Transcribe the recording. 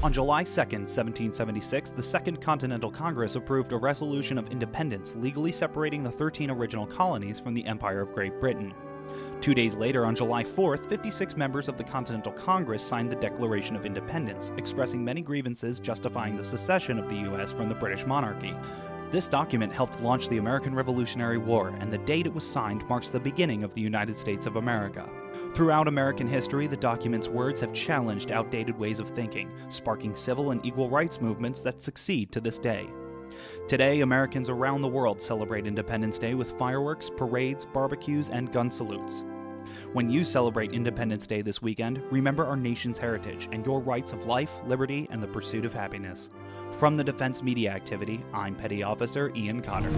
On July 2, 1776, the Second Continental Congress approved a resolution of independence legally separating the 13 original colonies from the Empire of Great Britain. Two days later, on July 4th, 56 members of the Continental Congress signed the Declaration of Independence, expressing many grievances justifying the secession of the U.S. from the British monarchy. This document helped launch the American Revolutionary War, and the date it was signed marks the beginning of the United States of America. Throughout American history, the document's words have challenged outdated ways of thinking, sparking civil and equal rights movements that succeed to this day. Today, Americans around the world celebrate Independence Day with fireworks, parades, barbecues, and gun salutes. When you celebrate Independence Day this weekend, remember our nation's heritage and your rights of life, liberty, and the pursuit of happiness. From the Defense Media Activity, I'm Petty Officer Ian Cotter.